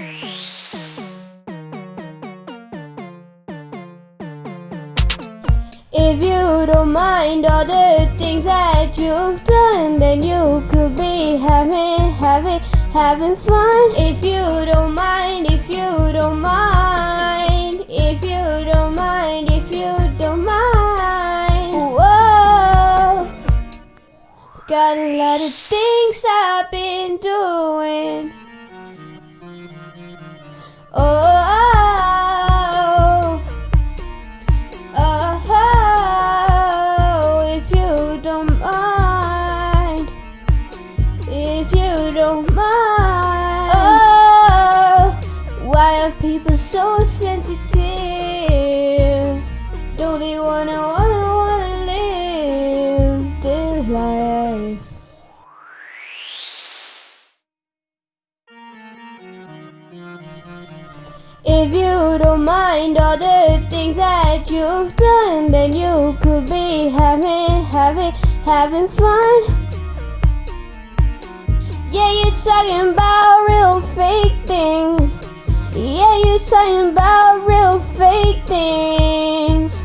If you don't mind all the things that you've done, then you could be having, having, having fun. If you don't mind, if you don't mind, if you don't mind, if you don't mind. Whoa, got a lot of things I've been people so sensitive? Don't they wanna, wanna, wanna live their life? If you don't mind all the things that you've done, then you could be having, having, having fun. Yeah, you're talking about real fake things. Talking about real fake things.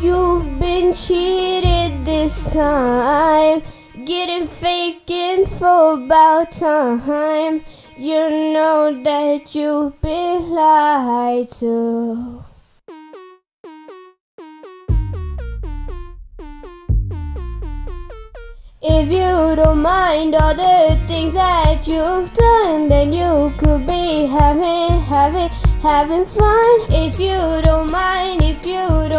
You've been cheated this time. Getting fake info about time. You know that you've been lied to. If you don't mind all the things that you've done, then you could be having, having, having fun. If you don't mind, if you don't.